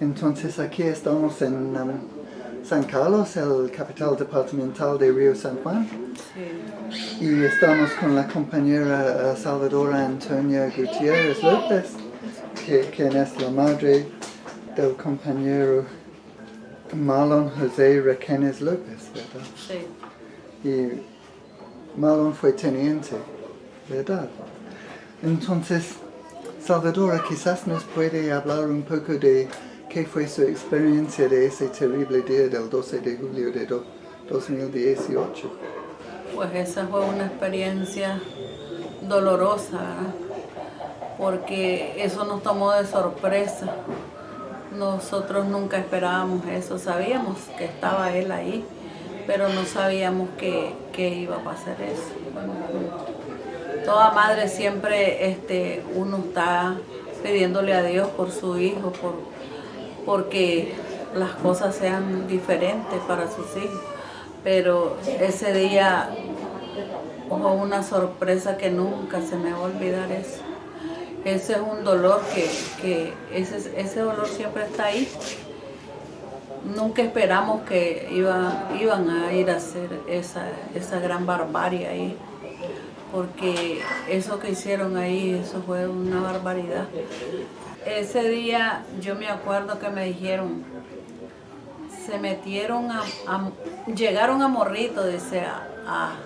Entonces aquí estamos en um, San Carlos, el capital departamental de Río San Juan. Sí. Y estamos con la compañera uh, Salvadora Antonia Gutiérrez López, que, quien es la madre del compañero Marlon José Requenes López, ¿verdad? Sí. Y Marlon fue teniente, ¿verdad? Entonces, Salvadora quizás nos puede hablar un poco de qué fue su experiencia de ese terrible día del 12 de julio de do- 2018. Pues esa fue una experiencia dolorosa, ¿verdad? porque eso nos tomó de sorpresa. Nosotros nunca esperábamos eso, sabíamos que estaba él ahí, pero no sabíamos que, que iba a pasar eso. Toda madre siempre este, uno está pidiéndole a Dios por su hijo, por, porque las cosas sean diferentes para sus hijos. Pero ese día fue una sorpresa que nunca se me va a olvidar eso. Ese es un dolor que, que ese, ese dolor siempre está ahí. Nunca esperamos que iba, iban a ir a hacer esa, esa gran barbarie ahí. Porque eso que hicieron ahí, eso fue una barbaridad. Ese día yo me acuerdo que me dijeron, se metieron a, llegaron a Morrito, dice, a, a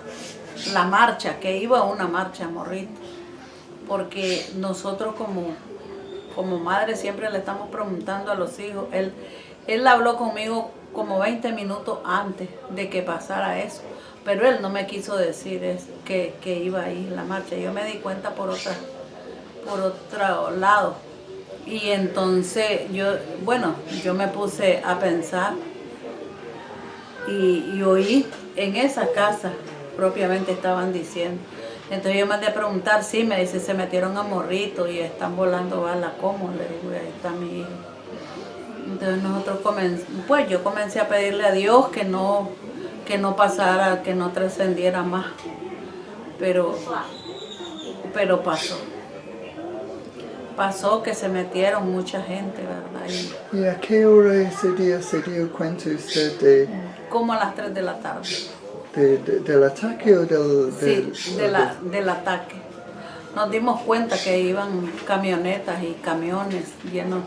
la marcha, que iba a una marcha a Morrito, porque nosotros como, como madre siempre le estamos preguntando a los hijos, él, él habló conmigo como 20 minutos antes de que pasara eso, pero él no me quiso decir es- que, que iba a ir la marcha, yo me di cuenta por otra, por otro lado. Y entonces yo, bueno, yo me puse a pensar y, y oí en esa casa propiamente estaban diciendo. Entonces yo mandé a preguntar, sí, me dice, se metieron a morrito y están volando balas, ¿cómo? Le digo, ahí está mi hijo. Entonces nosotros comenzamos, pues yo comencé a pedirle a Dios que no, que no pasara, que no trascendiera más. Pero, pero pasó. Pasó que se metieron mucha gente, ¿verdad? Y ¿Y a qué hora ese día se dio cuenta usted de, como a las 3 de la tarde. de- de- del ataque o del... del- Sí, de la, del ataque. Nos dimos cuenta que iban camionetas y camiones llenos.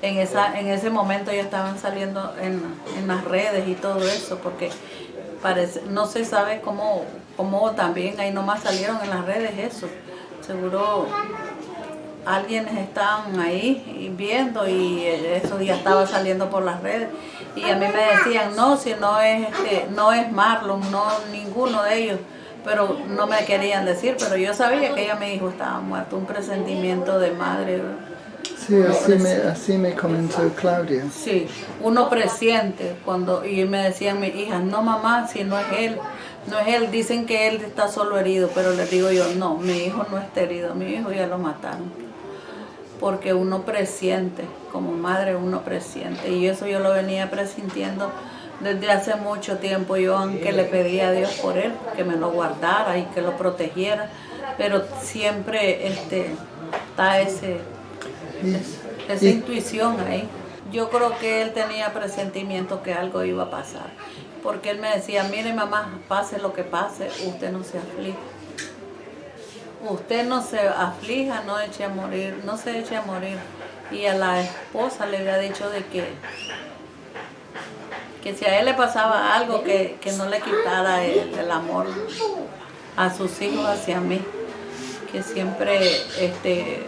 En, esa, en ese momento ya estaban saliendo en, en las redes y todo eso, porque parece, no se sabe cómo, cómo también ahí nomás salieron en las redes eso. Seguro alguien estaban ahí viendo y eso ya estaba saliendo por las redes y a mí me decían no si no es este, no es Marlon no ninguno de ellos pero no me querían decir pero yo sabía que ella mi hijo estaba muerto un presentimiento de madre. Sí, así me, así me comentó Claudia. sí uno presiente cuando y me decían mis hijas no mamá si no es él no es él dicen que él está solo herido pero les digo yo no mi hijo no está herido mi hijo ya lo mataron porque uno presiente, como madre uno presiente, y eso yo lo venía presintiendo desde hace mucho tiempo, yo aunque le pedía a Dios por él, que me lo guardara y que lo protegiera, pero siempre este, está ese, Y- esa y- intuición ahí. Yo creo que él tenía presentimiento que algo iba a pasar, porque él me decía, mire mamá, pase lo que pase, usted no se aflige. Usted no se aflija, no eche a morir, no se eche a morir. Y a la esposa le había dicho de que, que si a él le pasaba algo, que, que no le quitara el, el amor a sus hijos hacia mí. Que siempre este,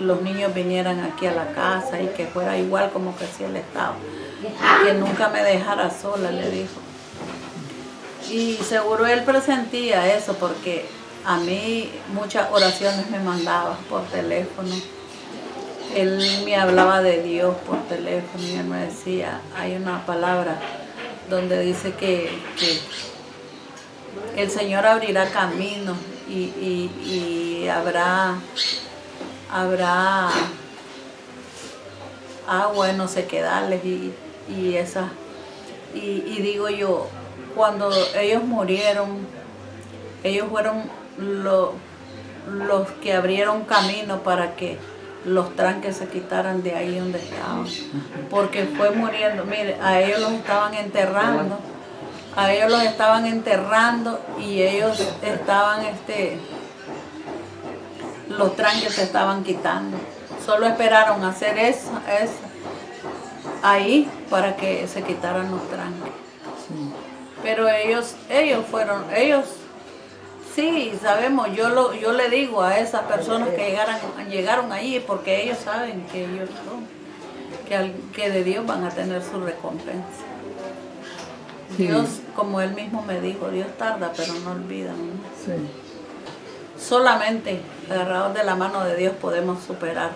los niños vinieran aquí a la casa y que fuera igual como que hacía el Estado. Que nunca me dejara sola, le dijo. Y seguro él presentía eso porque a mí muchas oraciones me mandaba por teléfono. Él me hablaba de Dios por teléfono y él me decía, hay una palabra donde dice que, el Señor abrirá caminos y- y habrá, habrá agua en no sequedales y, y esa y, digo yo, cuando ellos murieron, ellos fueron lo- los que abrieron camino para que los tranques se quitaran de ahí donde estaban. Porque fue muriendo, mire, a ellos los estaban enterrando, a ellos los estaban enterrando y ellos estaban, este, los tranques se estaban quitando. Solo esperaron hacer eso, eso ahí para que se quitaran los tranques. Pero ellos, ellos fueron, ellos Sí, sabemos, yo lo, yo le digo a esas personas que llegaran, llegaron allí porque ellos saben que ellos son, que, que de Dios van a tener su recompensa. Dios, como él mismo me dijo, Dios tarda pero no olvida. Sí. Solamente agarrados de la mano de Dios podemos superar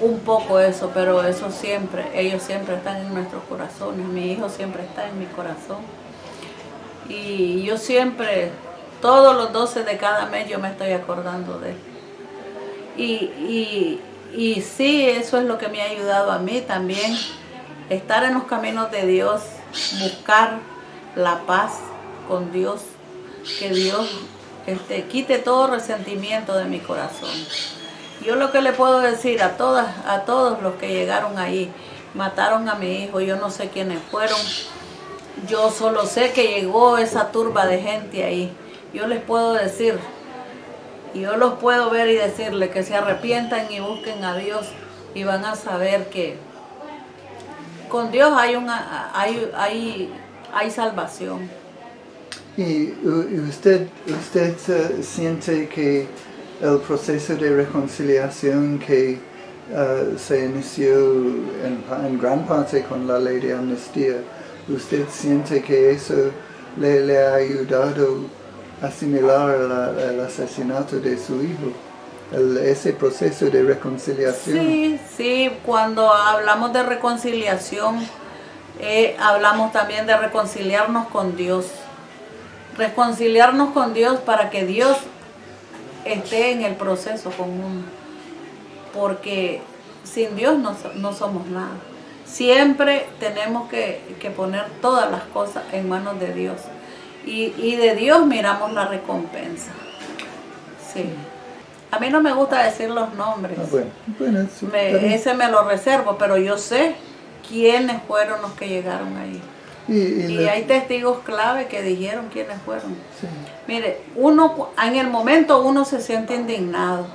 un poco eso, pero eso siempre, ellos siempre están en nuestros corazones, mi hijo siempre está en mi corazón. Y yo siempre todos los 12 de cada mes yo me estoy acordando de él. Y, y, sí, eso es lo que me ha ayudado a mí también. Estar en los caminos de Dios, buscar la paz con Dios, que Dios este, quite todo resentimiento de mi corazón. Yo lo que le puedo decir a todas, a todos los que llegaron ahí, mataron a mi hijo, yo no sé quiénes fueron, yo solo sé que llegó esa turba de gente ahí yo les puedo decir, yo los puedo ver y decirles que se arrepientan y busquen a Dios y van a saber que con Dios hay una hay, hay, hay salvación. ¿Y usted, usted siente que el proceso de reconciliación que uh, se inició en, gran parte con la ley de amnistía, usted siente que eso le, ha ayudado asimilar el asesinato de su hijo, ese proceso de reconciliación. Sí, sí, cuando hablamos de reconciliación, eh, hablamos también de reconciliarnos con Dios. Reconciliarnos con Dios para que Dios esté en el proceso con uno. Porque sin Dios no, somos nada. Siempre tenemos que, que poner todas las cosas en manos de Dios y, de Dios miramos la recompensa. Sí. A mí no me gusta decir los nombres. Ah, ese me lo reservo, pero yo sé quiénes fueron los que llegaron ahí. Y, hay testigos clave que dijeron quiénes fueron. Mire, uno en el momento uno se siente indignado,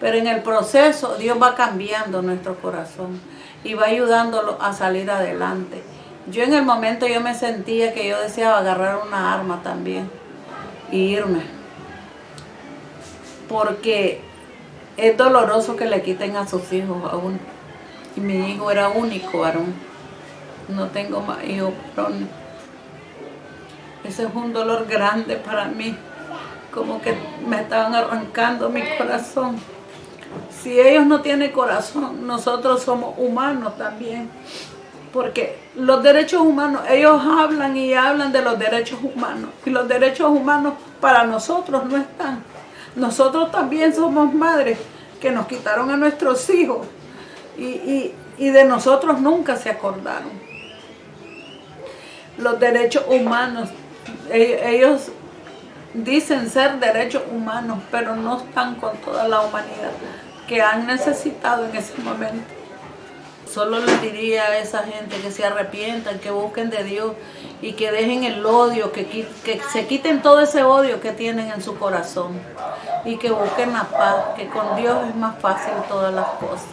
pero en el proceso Dios va cambiando nuestro corazón y va ayudándolo a salir adelante. Yo en el momento yo me sentía que yo deseaba agarrar una arma también e irme. Porque es doloroso que le quiten a sus hijos a uno. Y mi hijo era único varón. No tengo más hijos. Ese es un dolor grande para mí. Como que me estaban arrancando mi corazón. Si ellos no tienen corazón, nosotros somos humanos también porque los derechos humanos, ellos hablan y hablan de los derechos humanos, y los derechos humanos para nosotros no están. Nosotros también somos madres que nos quitaron a nuestros hijos y, de nosotros nunca se acordaron. Los derechos humanos, ellos dicen ser derechos humanos, pero no están con toda la humanidad que han necesitado en ese momento. Solo les diría a esa gente que se arrepientan, que busquen de Dios y que dejen el odio, que, que se quiten todo ese odio que tienen en su corazón y que busquen la paz, que con Dios es más fácil todas las cosas.